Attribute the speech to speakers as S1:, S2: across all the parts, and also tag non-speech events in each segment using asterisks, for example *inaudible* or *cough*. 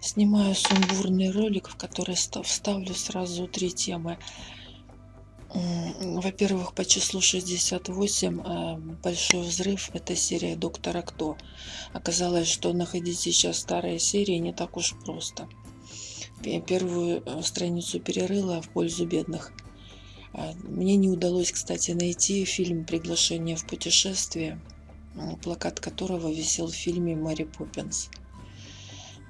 S1: Снимаю сумбурный ролик, в который вставлю сразу три темы. Во-первых, по числу 68 э, «Большой взрыв» — это серия «Доктора Кто». Оказалось, что находить сейчас старые серии не так уж просто. Первую э, страницу перерыла в пользу бедных. А, мне не удалось, кстати, найти фильм «Приглашение в путешествие», плакат которого висел в фильме «Мэри Поппинс».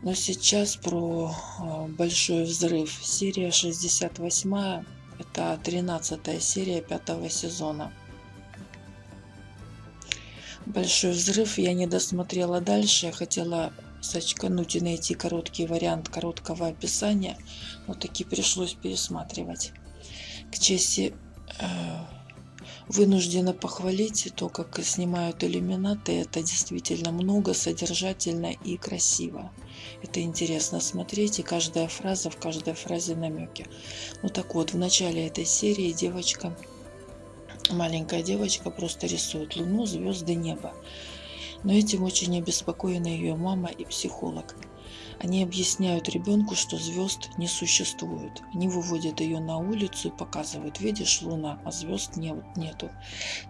S1: Но сейчас про э, «Большой взрыв». Серия 68 это 13 серия пятого сезона. Большой взрыв я не досмотрела дальше. Я хотела сочкануть и найти короткий вариант короткого описания. Но таки пришлось пересматривать. К чести э, вынуждена похвалить то, как снимают иллюминаты. Это действительно много, содержательно и красиво. Это интересно смотреть, и каждая фраза, в каждой фразе намеки. Ну так вот, в начале этой серии девочка, маленькая девочка просто рисует луну, звезды, небо. Но этим очень обеспокоена ее мама и психолог. Они объясняют ребенку, что звезд не существует. Они выводят ее на улицу и показывают, видишь, луна, а звезд нет, нету.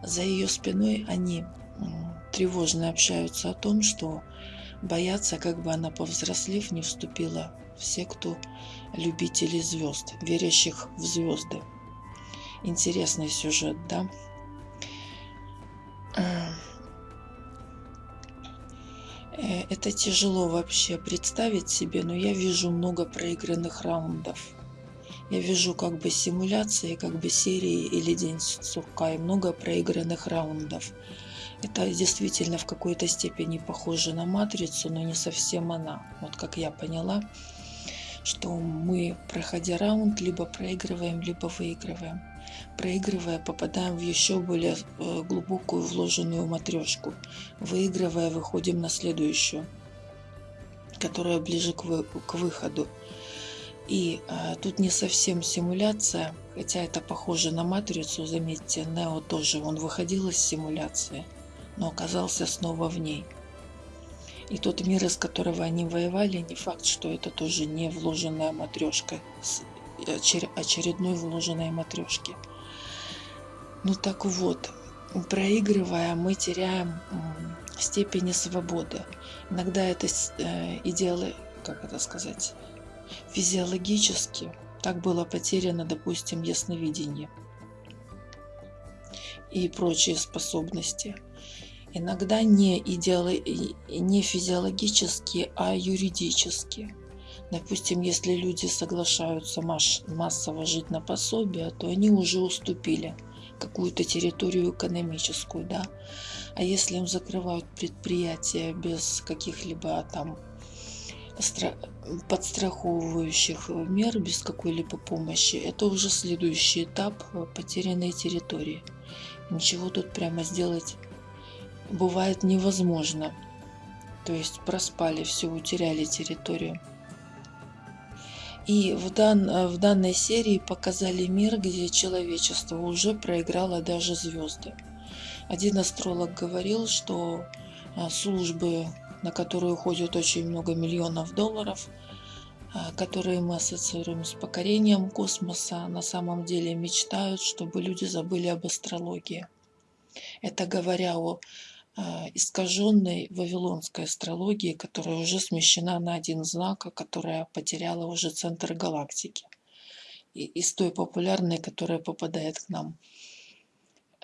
S1: За ее спиной они тревожно общаются о том, что боятся, как бы она, повзрослев, не вступила в секту любителей звезд, верящих в звезды. Интересный сюжет, да? Э, это тяжело вообще представить себе, но я вижу много проигранных раундов. Я вижу как бы симуляции, как бы серии или день сурка и много проигранных раундов. Это действительно в какой-то степени похоже на матрицу, но не совсем она. Вот как я поняла, что мы, проходя раунд, либо проигрываем, либо выигрываем. Проигрывая, попадаем в еще более э, глубокую вложенную матрешку. Выигрывая, выходим на следующую, которая ближе к, вы, к выходу. И а, тут не совсем симуляция, хотя это похоже на матрицу, заметьте, Нео тоже, он выходил из симуляции но оказался снова в ней. И тот мир, из которого они воевали, не факт, что это тоже не вложенная матрешка, очередной вложенной матрешки. Ну так вот, проигрывая, мы теряем степени свободы. Иногда это э, идеалы, как это сказать, физиологически. Так было потеряно, допустим, ясновидение и прочие способности иногда не, идеали... не физиологически, а юридически. Допустим, если люди соглашаются массово жить на пособие, то они уже уступили какую-то территорию экономическую, да. А если им закрывают предприятия без каких-либо там подстраховывающих мер, без какой-либо помощи, это уже следующий этап потерянной территории. Ничего тут прямо сделать бывает невозможно. То есть проспали все, утеряли территорию. И в, дан, в данной серии показали мир, где человечество уже проиграло даже звезды. Один астролог говорил, что а, службы, на которые уходит очень много миллионов долларов, а, которые мы ассоциируем с покорением космоса, на самом деле мечтают, чтобы люди забыли об астрологии. Это говоря о Э, искаженной вавилонской астрологии, которая уже смещена на один знак, а которая потеряла уже центр галактики. И из той популярной, которая попадает к нам.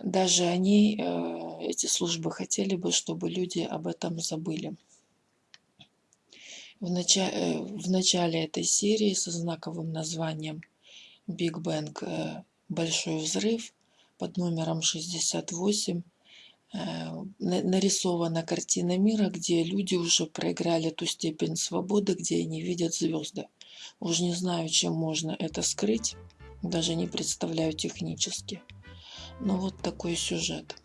S1: Даже они, э, эти службы, хотели бы, чтобы люди об этом забыли. В начале, э, в начале этой серии со знаковым названием Big Bang Большой взрыв под номером 68 Э, нарисована картина мира, где люди уже проиграли ту степень свободы, где они видят звезды. Уж не знаю, чем можно это скрыть, даже не представляю технически. Но вот такой сюжет.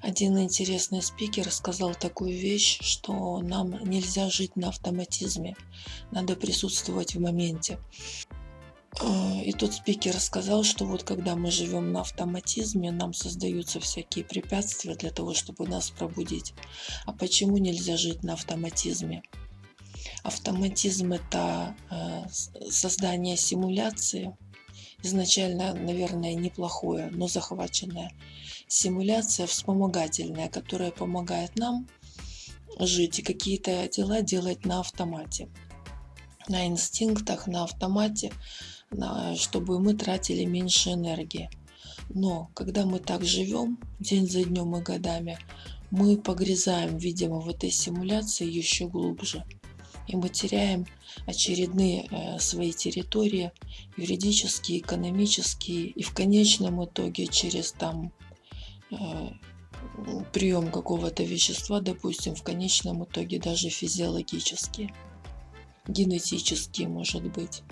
S1: Один интересный спикер сказал такую вещь, что нам нельзя жить на автоматизме, надо присутствовать в моменте. Э, и тот спикер сказал, что вот когда мы живем на автоматизме, нам создаются всякие препятствия для того, чтобы нас пробудить. А почему нельзя жить на автоматизме? Автоматизм – это э, создание симуляции, изначально, наверное, неплохое, но захваченное. Симуляция вспомогательная, которая помогает нам жить и какие-то дела делать на автомате, на инстинктах, на автомате, чтобы мы тратили меньше энергии. Но когда мы так живем день за днем и годами, мы погрязаем, видимо, в этой симуляции еще глубже. И мы теряем очередные э, свои территории, юридические, экономические, и в конечном итоге через там э, прием какого-то вещества, допустим, в конечном итоге даже физиологические, генетические, может быть.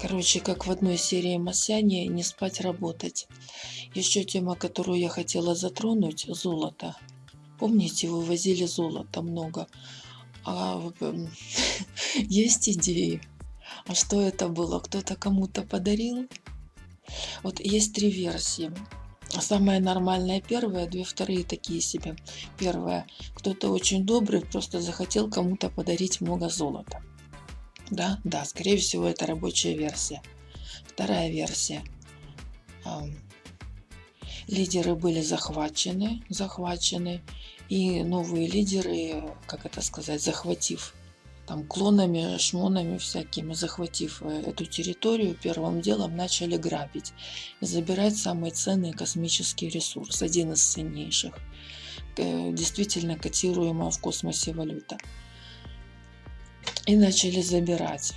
S1: Короче, как в одной серии Масяни, не спать, работать. Еще тема, которую я хотела затронуть, золото. Помните, вывозили золото много. А *laughs* есть идеи. А что это было? Кто-то кому-то подарил? Вот есть три версии. Самая нормальная первая, две вторые такие себе. Первая. Кто-то очень добрый, просто захотел кому-то подарить много золота. Да, да, скорее всего, это рабочая версия. Вторая версия. Лидеры были захвачены, захвачены, и новые лидеры, как это сказать, захватив там клонами, шмонами всякими, захватив э, эту территорию, первым делом начали грабить и забирать самый ценный космический ресурс, один из ценнейших, э, действительно котируемая в космосе валюта и начали забирать.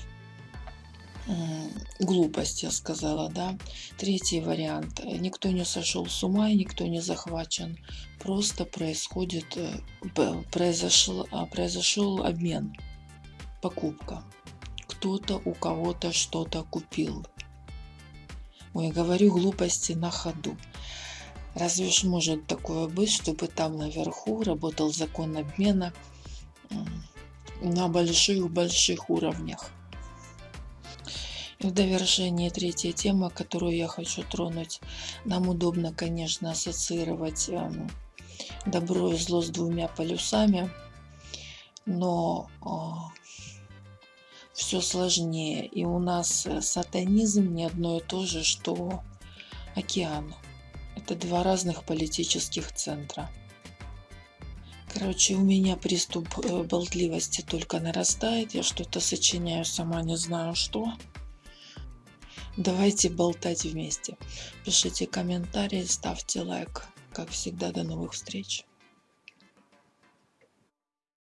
S1: Глупость, я сказала, да. Третий вариант. Никто не сошел с ума и никто не захвачен. Просто происходит, э, произошел, а, произошел обмен, покупка. Кто-то у кого-то что-то купил. Ой, говорю глупости на ходу. Разве ж может такое быть, чтобы там наверху работал закон обмена на больших-больших уровнях. И в довершение третья тема, которую я хочу тронуть. Нам удобно, конечно, ассоциировать эм, добро и зло с двумя полюсами, но э, все сложнее. И у нас сатанизм не одно и то же, что океан. Это два разных политических центра. Короче, у меня приступ э, болтливости только нарастает. Я что-то сочиняю, сама не знаю что. Давайте болтать вместе. Пишите комментарии, ставьте лайк. Как всегда, до новых встреч.